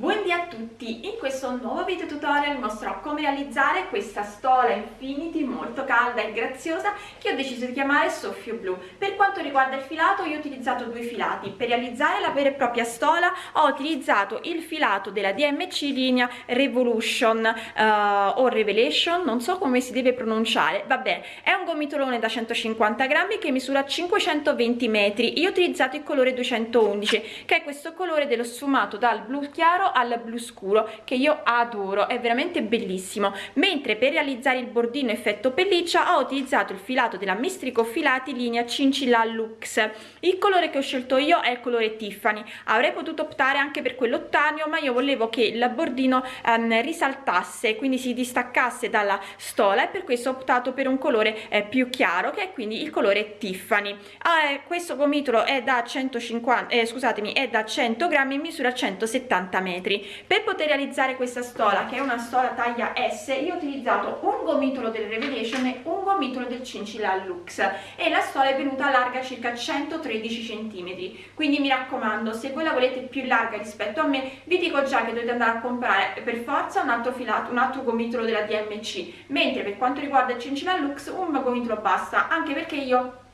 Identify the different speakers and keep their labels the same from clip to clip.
Speaker 1: Buondì a tutti! In questo nuovo video tutorial mostrerò come realizzare questa stola infinity molto calda e graziosa che ho deciso di chiamare soffio blu. Per quanto riguarda il filato io ho utilizzato due filati. Per realizzare la vera e propria stola ho utilizzato il filato della DMC linea Revolution uh, o Revelation, non so come si deve pronunciare, vabbè, è un gomitolone da 150 grammi che misura 520 metri. Io ho utilizzato il colore 211 che è questo colore dello sfumato dal blu chiaro al blu scuro che io adoro è veramente bellissimo. Mentre per realizzare il bordino effetto pelliccia ho utilizzato il filato della mistrico filati linea cincilla lux il colore che ho scelto io è il colore tiffany. Avrei potuto optare anche per quello ottaneo ma io volevo che il bordino ehm, risaltasse quindi si distaccasse dalla stola e per questo ho optato per un colore eh, più chiaro che è quindi il colore tiffany. Ah, eh, questo gomitolo è da 150 eh, scusatemi è da 100 grammi in misura 170 metri metri per poter realizzare questa stola che è una stola taglia S io ho utilizzato un gomitolo del Revelation e un gomitolo del Cincilla Lux. E la stola è venuta larga circa 113 cm quindi mi raccomando se voi la volete più larga rispetto a me vi dico già che dovete andare a comprare per forza un altro filato un altro gomitolo della DMC mentre per quanto riguarda il Cincilla Lux un gomitolo basta anche perché io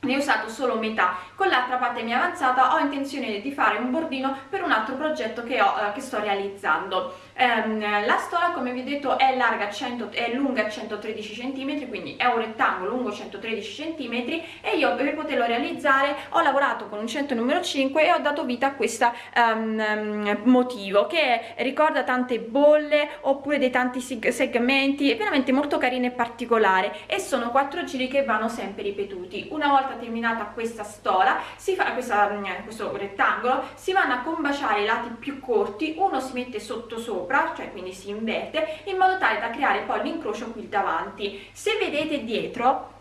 Speaker 1: ne ho usato solo metà. Con l'altra parte mia avanzata ho intenzione di fare un bordino per un altro progetto che, ho, eh, che sto realizzando ehm, la stola come vi ho detto è larga 100 è lunga 113 cm quindi è un rettangolo lungo 113 cm e io per poterlo realizzare ho lavorato con un 100 numero 5 e ho dato vita a questo um, motivo che ricorda tante bolle oppure dei tanti segmenti è veramente molto carino e particolare e sono quattro giri che vanno sempre ripetuti. Una volta terminata questa stola si fa questa, questo rettangolo si vanno a combaciare i lati più corti uno si mette sotto sopra sopra cioè quindi si inverte in modo tale da creare poi l'incrocio qui davanti. Se vedete dietro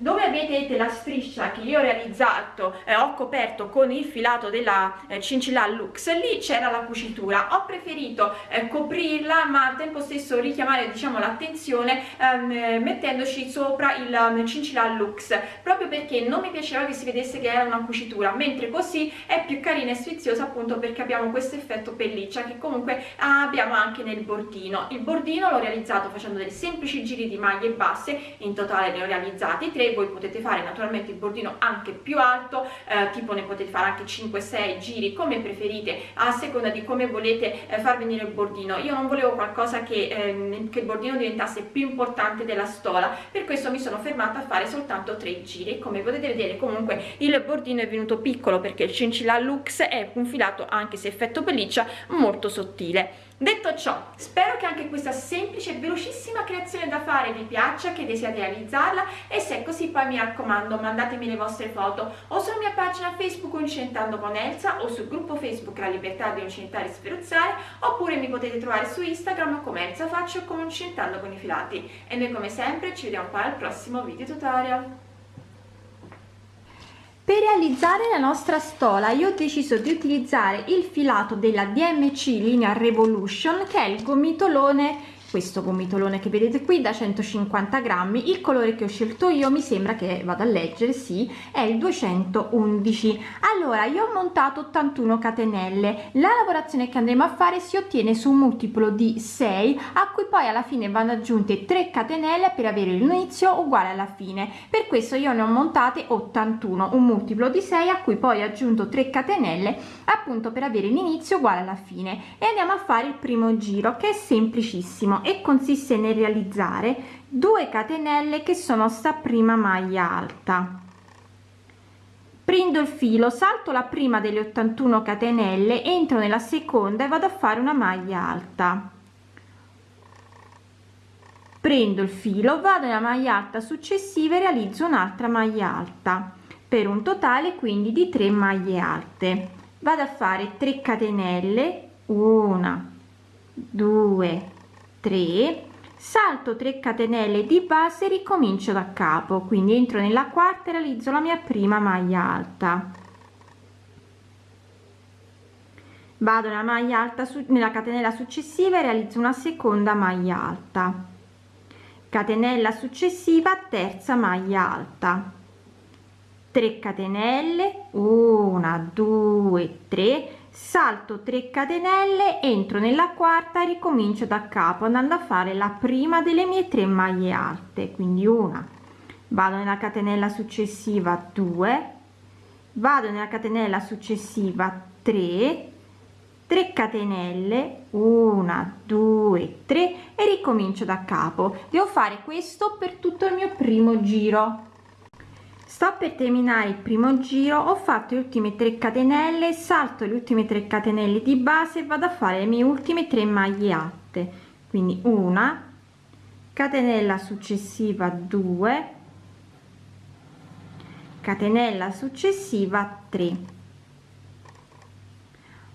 Speaker 1: dove vedete la striscia che io ho realizzato eh, ho coperto con il filato della eh, cincilla lux? Lì c'era la cucitura. Ho preferito eh, coprirla ma al tempo stesso richiamare diciamo l'attenzione ehm, mettendoci sopra il um, cincilla lux proprio perché non mi piaceva che si vedesse che era una cucitura mentre così è più carina e sfiziosa appunto perché abbiamo questo effetto pelliccia che comunque abbiamo anche nel bordino. Il bordino l'ho realizzato facendo dei semplici giri di maglie basse in totale ne ho realizzati tre voi potete fare naturalmente il bordino anche più alto eh, tipo ne potete fare anche 5-6 giri come preferite a seconda di come volete eh, far venire il bordino. Io non volevo qualcosa che, ehm, che il bordino diventasse più importante della stola per questo mi sono fermata a fare soltanto tre giri. Come potete vedere comunque il bordino è venuto piccolo perché il cincilla lux è un filato anche se effetto pelliccia molto sottile. Detto ciò spero che anche questa semplice e velocissima creazione da fare vi piaccia che desiate realizzarla e se è così poi mi raccomando mandatemi le vostre foto o sulla mia pagina facebook Uncentando con Elsa o sul gruppo facebook La Libertà di Uncentare e Sferuzzare oppure mi potete trovare su Instagram come Elsa Faccio o come Uncentando con i filati. E noi come sempre ci vediamo poi al prossimo video tutorial. Per realizzare la nostra stola io ho deciso di utilizzare il filato della DMC linea Revolution che è il gomitolone questo gomitolone che vedete qui da 150 grammi. Il colore che ho scelto io mi sembra che vado a leggere sì è il 211 allora io ho montato 81 catenelle. La lavorazione che andremo a fare si ottiene su un multiplo di 6 a cui poi alla fine vanno aggiunte 3 catenelle per avere l'inizio uguale alla fine. Per questo io ne ho montate 81 un multiplo di 6 a cui poi ho aggiunto 3 catenelle appunto per avere l'inizio uguale alla fine. E andiamo a fare il primo giro che è semplicissimo e consiste nel realizzare 2 catenelle che sono sta prima maglia alta. Prendo il filo salto la prima delle 81 catenelle entro nella seconda e vado a fare una maglia alta. Prendo il filo vado nella maglia alta successiva e realizzo un'altra maglia alta per un totale quindi di 3 maglie alte. Vado a fare 3 catenelle una 2 3 salto 3 catenelle di base ricomincio da capo. Quindi entro nella quarta e realizzo la mia prima maglia alta. Vado nella maglia alta su nella catenella successiva e realizzo una seconda maglia alta. Catenella successiva terza maglia alta. 3 catenelle 1 2 3 salto 3 catenelle entro nella quarta e ricomincio da capo andando a fare la prima delle mie 3 maglie alte quindi una. Vado nella catenella successiva 2 vado nella catenella successiva 3 3 catenelle 1 2 3 e ricomincio da capo. Devo fare questo per tutto il mio primo giro sto per terminare il primo giro ho fatto le ultime 3 catenelle salto le ultime 3 catenelle di base e vado a fare le mie ultime 3 maglie alte quindi una catenella successiva 2 catenella successiva 3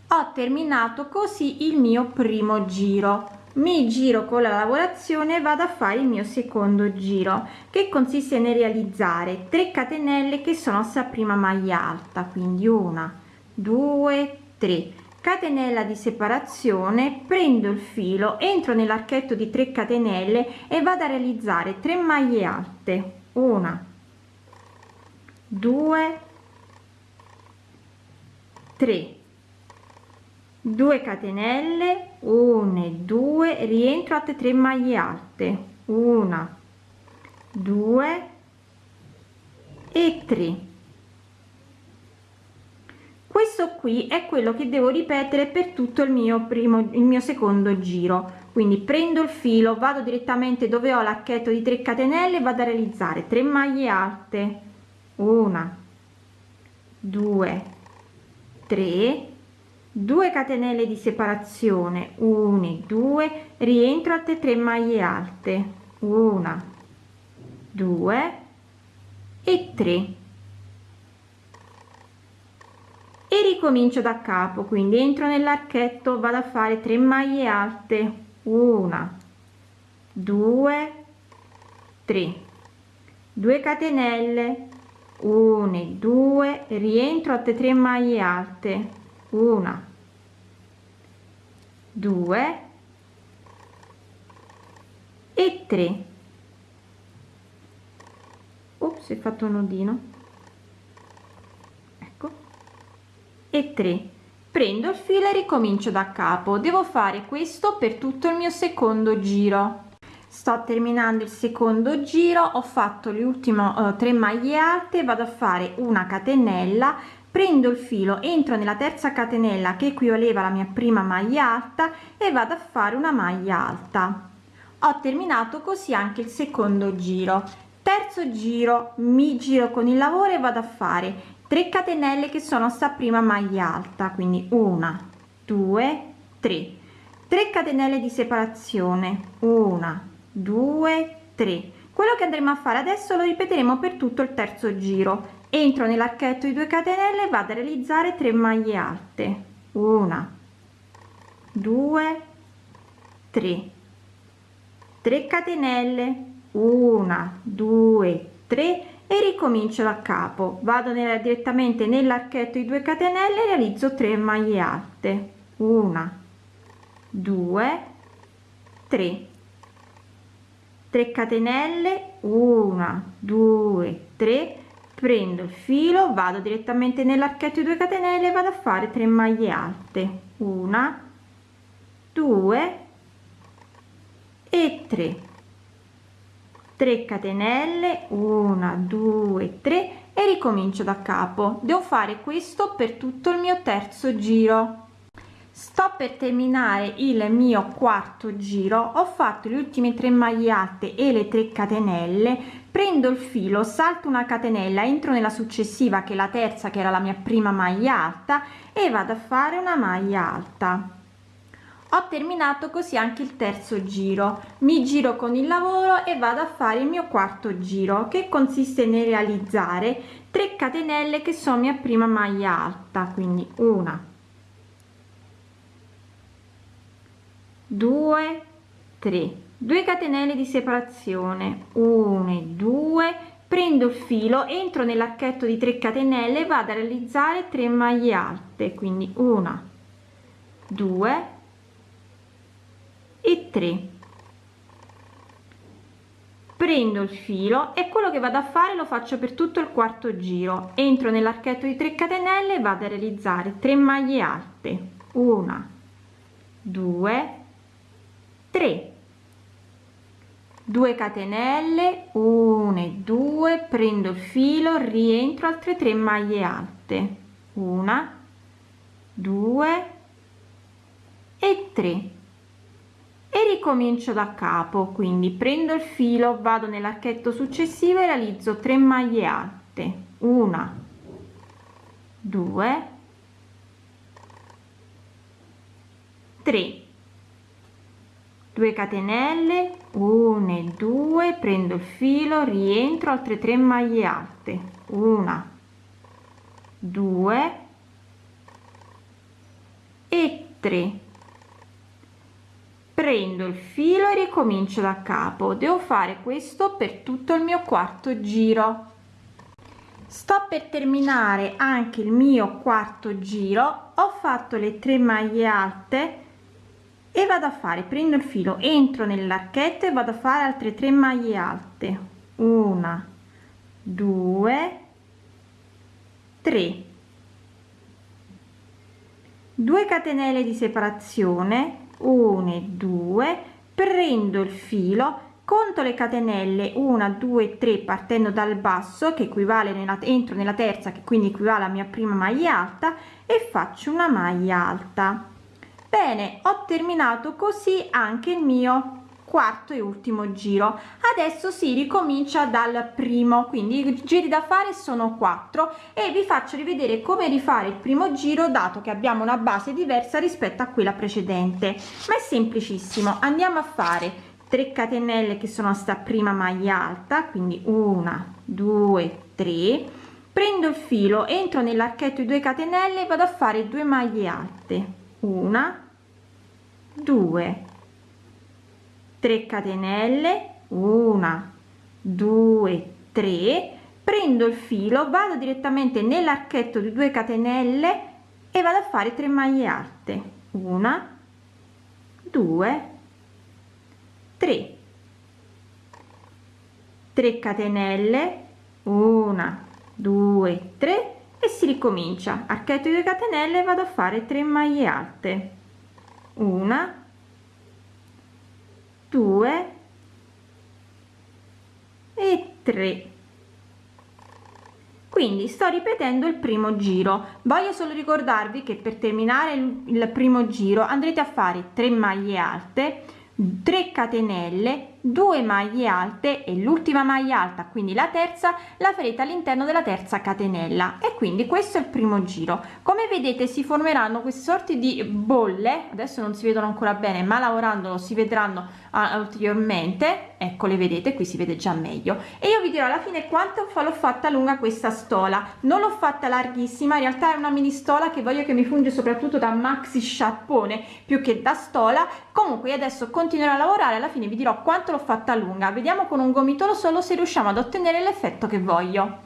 Speaker 1: ho terminato così il mio primo giro mi giro con la lavorazione vado a fare il mio secondo giro che consiste nel realizzare 3 catenelle che sono sta prima maglia alta quindi una due tre. Catenella di separazione prendo il filo entro nell'archetto di 3 catenelle e vado a realizzare 3 maglie alte. Una due tre. 2 catenelle 1 2 rientro a 3 maglie alte. 1 2 e 3 questo qui è quello che devo ripetere per tutto il mio primo il mio secondo giro. Quindi prendo il filo vado direttamente dove ho l'archetto di 3 catenelle vado a realizzare 3 maglie alte. 1 2 3 2 catenelle di separazione 1 2 rientro a 3 maglie alte 1 2 e 3 e ricomincio da capo quindi entro nell'archetto vado a fare 3 maglie alte 1 2 3 2 catenelle 1 2 rientro a 3 maglie alte una. Due. E tre. Si è fatto un nodino. Ecco. E tre. Prendo il filo e ricomincio da capo. Devo fare questo per tutto il mio secondo giro. Sto terminando il secondo giro. Ho fatto le ultime uh, tre maglie alte. Vado a fare una catenella prendo il filo entro nella terza catenella che equivaleva alla mia prima maglia alta e vado a fare una maglia alta. Ho terminato così anche il secondo giro. Terzo giro mi giro con il lavoro e vado a fare 3 catenelle che sono sta prima maglia alta quindi una due tre. 3 catenelle di separazione una due tre. Quello che andremo a fare adesso lo ripeteremo per tutto il terzo giro entro nell'archetto di 2 catenelle vado a realizzare 3 maglie alte. Una 2 3 3 catenelle. 1 2 3 e ricomincio da capo. Vado nella, direttamente nell'archetto di 2 catenelle realizzo 3 maglie alte. 1 2 3 3 catenelle. 1 2 3 prendo il filo vado direttamente nell'archetto di 2 catenelle vado a fare 3 maglie alte. Una 2 e 3 3 catenelle 1 2 3 e ricomincio da capo. Devo fare questo per tutto il mio terzo giro sto per terminare il mio quarto giro. Ho fatto le ultime 3 maglie alte e le 3 catenelle. Prendo il filo salto una catenella entro nella successiva che è la terza che era la mia prima maglia alta e vado a fare una maglia alta. Ho terminato così anche il terzo giro. Mi giro con il lavoro e vado a fare il mio quarto giro che consiste nel realizzare 3 catenelle che sono mia prima maglia alta. Quindi una 2 3 2 catenelle di separazione. 1 e 2 prendo il filo entro nell'archetto di 3 catenelle vado a realizzare 3 maglie alte quindi una 2 e 3 prendo il filo e quello che vado a fare lo faccio per tutto il quarto giro. Entro nell'archetto di 3 catenelle vado a realizzare 3 maglie alte. Una 2 3 2 catenelle 1 e 2 prendo il filo rientro altre 3 maglie alte. Una 2 e 3 e ricomincio da capo quindi prendo il filo vado nell'archetto successivo e realizzo 3 maglie alte. Una 2 3 2 catenelle 1 e 2 prendo il filo rientro altre 3 maglie alte. Una 2 e 3 prendo il filo e ricomincio da capo. Devo fare questo per tutto il mio quarto giro. Sto per terminare anche il mio quarto giro. Ho fatto le tre maglie alte e vado a fare prendo il filo entro nell'archetto e vado a fare altre tre maglie alte. Una due tre. 2 catenelle di separazione 1 e 2 prendo il filo conto le catenelle 1 2 3 partendo dal basso che equivale nella entro nella terza che quindi equivale a mia prima maglia alta e faccio una maglia alta bene ho terminato così anche il mio quarto e ultimo giro. Adesso si ricomincia dal primo quindi i giri da fare sono quattro e vi faccio rivedere come rifare il primo giro dato che abbiamo una base diversa rispetto a quella precedente. Ma è semplicissimo andiamo a fare 3 catenelle che sono sta prima maglia alta quindi una due tre. Prendo il filo entro nell'archetto di 2 catenelle e vado a fare 2 maglie alte. Una 2 3 catenelle. 1 2 3 prendo il filo vado direttamente nell'archetto di 2 catenelle e vado a fare 3 maglie alte. 1 2 3 3 catenelle. 1 2 3 e si ricomincia. Archetto di 2 catenelle vado a fare 3 maglie alte 1 2 e 3 quindi sto ripetendo il primo giro. Voglio solo ricordarvi che per terminare il primo giro andrete a fare 3 maglie alte 3 catenelle 2 maglie alte e l'ultima maglia alta quindi la terza la farete all'interno della terza catenella. E quindi questo è il primo giro. Come vedete si formeranno queste sorti di bolle adesso non si vedono ancora bene ma lavorando si vedranno ulteriormente. Ecco le vedete qui si vede già meglio. E io vi dirò alla fine quanto l'ho fatta lunga questa stola. Non l'ho fatta larghissima in realtà è una mini stola che voglio che mi funge soprattutto da maxi sciarpone più che da stola. Comunque adesso continuerò a lavorare alla fine vi dirò quanto l'ho fatta lunga. Vediamo con un gomitolo solo se riusciamo ad ottenere l'effetto che voglio.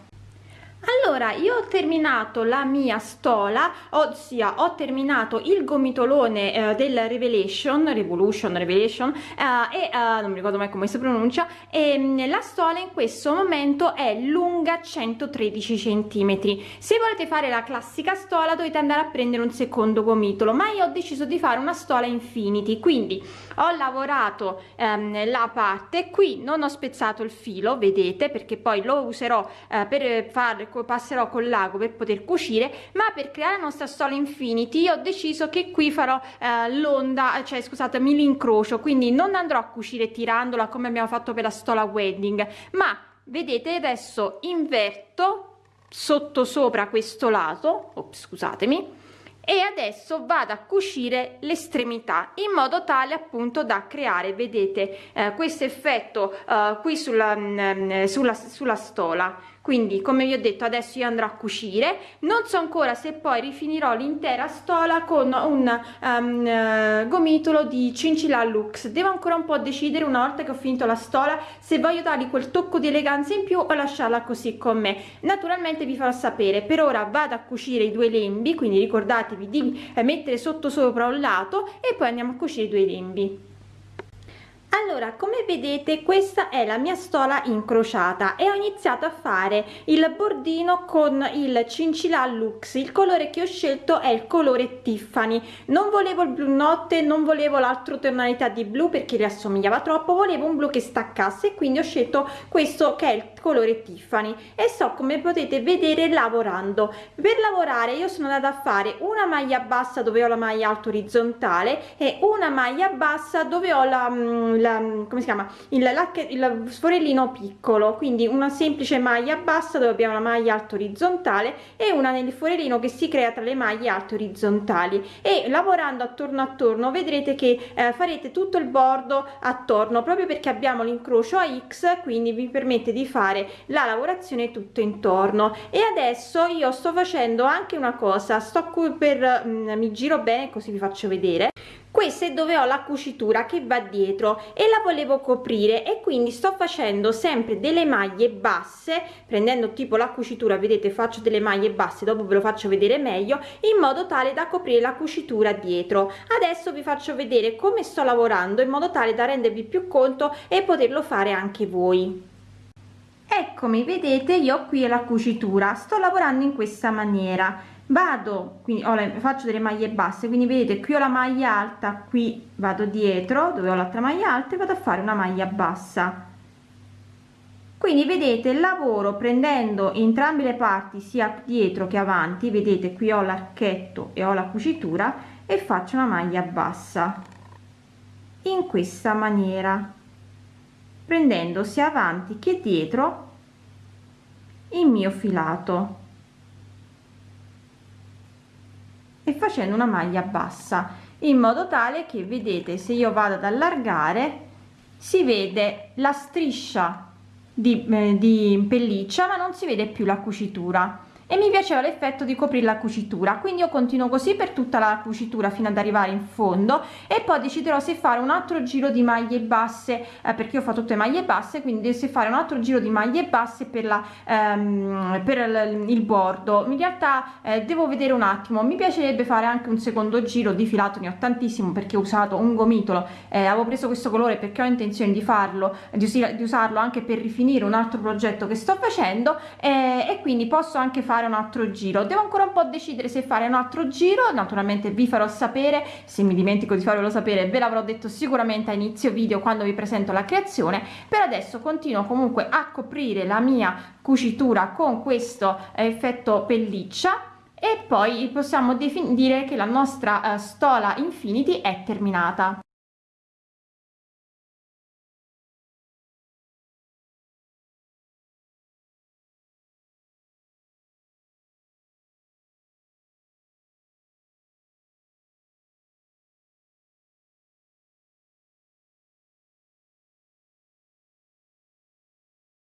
Speaker 1: Allora io ho terminato la mia stola ossia ho terminato il gomitolone eh, del revelation revolution revelation eh, e eh, non mi ricordo mai come si pronuncia e mm, la stola in questo momento è lunga 113 centimetri. Se volete fare la classica stola dovete andare a prendere un secondo gomitolo ma io ho deciso di fare una stola infinity quindi ho lavorato ehm, la parte qui non ho spezzato il filo vedete perché poi lo userò eh, per fare passerò col lago per poter cucire ma per creare la nostra stola infinity ho deciso che qui farò eh, l'onda cioè scusatemi l'incrocio quindi non andrò a cucire tirandola come abbiamo fatto per la stola wedding ma vedete adesso inverto sotto sopra questo lato oh, scusatemi e adesso vado a cucire l'estremità in modo tale appunto da creare vedete eh, questo effetto eh, qui sulla, mh, mm, sulla, sulla stola quindi come vi ho detto adesso io andrò a cucire. Non so ancora se poi rifinirò l'intera stola con un um, gomitolo di cincilla lux devo ancora un po' decidere una volta che ho finito la stola se voglio dargli quel tocco di eleganza in più o lasciarla così con me. Naturalmente vi farò sapere. Per ora vado a cucire i due lembi quindi ricordatevi di mettere sotto sopra un lato e poi andiamo a cucire i due lembi allora come vedete questa è la mia stola incrociata e ho iniziato a fare il bordino con il cincilla lux il colore che ho scelto è il colore tiffany. Non volevo il blu notte non volevo l'altro tonalità di blu perché le assomigliava troppo volevo un blu che staccasse quindi ho scelto questo che è il colore tiffany e sto come potete vedere lavorando. Per lavorare io sono andata a fare una maglia bassa dove ho la maglia alta orizzontale e una maglia bassa dove ho la, mm, la come si chiama? Il, il sforellino piccolo quindi una semplice maglia bassa dove abbiamo la maglia alto orizzontale e una nel forellino che si crea tra le maglie alte orizzontali e lavorando attorno attorno vedrete che eh, farete tutto il bordo attorno proprio perché abbiamo l'incrocio a x quindi vi permette di fare la lavorazione tutto intorno. E adesso io sto facendo anche una cosa sto qui per mm, mi giro bene così vi faccio vedere. Questa è dove ho la cucitura che va dietro e la volevo coprire e quindi sto facendo sempre delle maglie basse prendendo tipo la cucitura vedete faccio delle maglie basse dopo ve lo faccio vedere meglio in modo tale da coprire la cucitura dietro. Adesso vi faccio vedere come sto lavorando in modo tale da rendervi più conto e poterlo fare anche voi eccomi vedete io qui la cucitura sto lavorando in questa maniera. Vado quindi ho le, faccio delle maglie basse quindi vedete qui ho la maglia alta qui vado dietro dove ho l'altra maglia alta e vado a fare una maglia bassa. Quindi vedete lavoro prendendo entrambe le parti sia dietro che avanti vedete qui ho l'archetto e ho la cucitura e faccio una maglia bassa. In questa maniera prendendo sia avanti che dietro il mio filato e facendo una maglia bassa in modo tale che vedete se io vado ad allargare si vede la striscia di, eh, di pelliccia ma non si vede più la cucitura e mi piaceva l'effetto di coprire la cucitura quindi io continuo così per tutta la cucitura fino ad arrivare in fondo e poi deciderò se fare un altro giro di maglie basse eh, perché io ho fatto tutte maglie basse quindi se fare un altro giro di maglie basse per la ehm, per il, bordo. In realtà eh, devo vedere un attimo. Mi piacerebbe fare anche un secondo giro di filato ne ho tantissimo perché ho usato un gomitolo. Eh, avevo preso questo colore perché ho intenzione di farlo di, us di usarlo anche per rifinire un altro progetto che sto facendo eh, e quindi posso anche fare fare un altro giro. Devo ancora un po decidere se fare un altro giro. Naturalmente vi farò sapere. Se mi dimentico di farvelo sapere ve l'avrò detto sicuramente a inizio video quando vi presento la creazione. Per adesso continuo comunque a coprire la mia cucitura con questo effetto pelliccia. E poi possiamo dire che la nostra uh, stola infinity è terminata